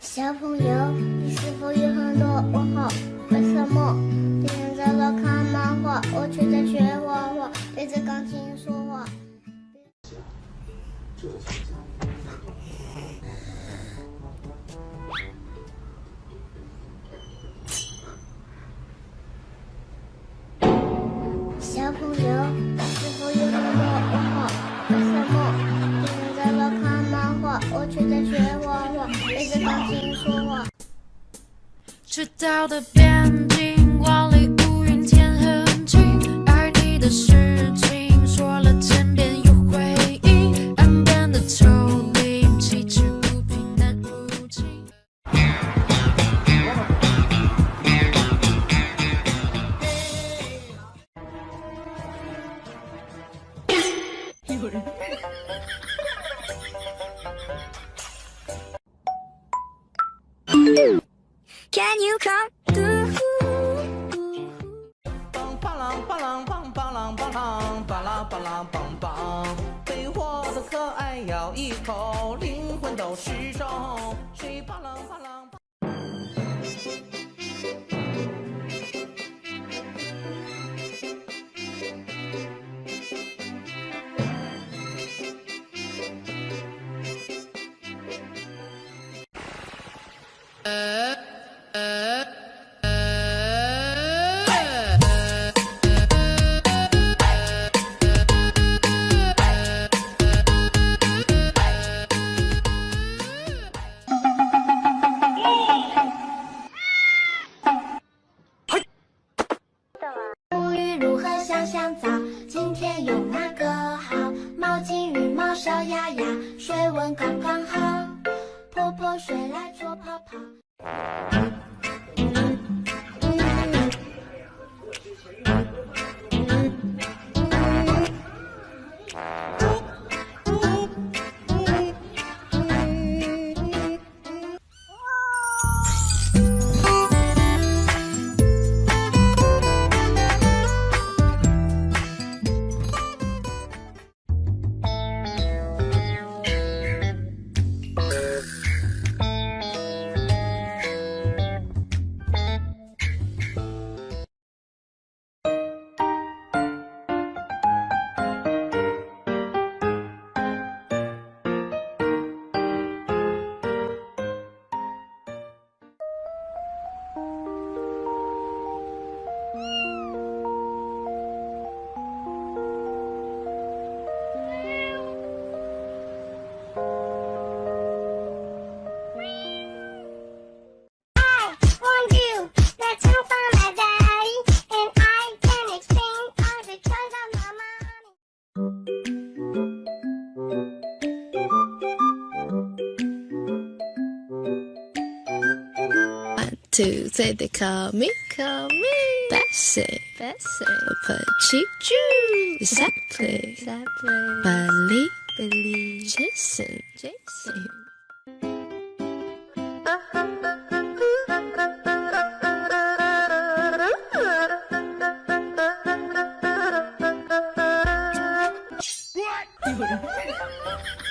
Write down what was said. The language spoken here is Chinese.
小朋友，你是否有很多问号？为什么天天在那看漫画，我却在学画画，对着钢琴说话？小朋友，你是否有很多问号？为什么天天在那看漫画，我却在学画画，对着钢琴说话？赤道的边境，万里无云天很晴，爱你的事 Can you come through? 梆巴啷巴啷梆巴啷巴啷巴拉巴拉梆梆，被活的可爱咬一口，灵魂都失重。水巴啷巴啷？天用哪个好？毛巾、羽毛、小鸭鸭，水温刚刚好。泼水来搓泡泡。two, three, they call me, call me. Bessie, Bessie. Pachichu. Exactly, exactly. Billy, Billy. Jason, Jason. What?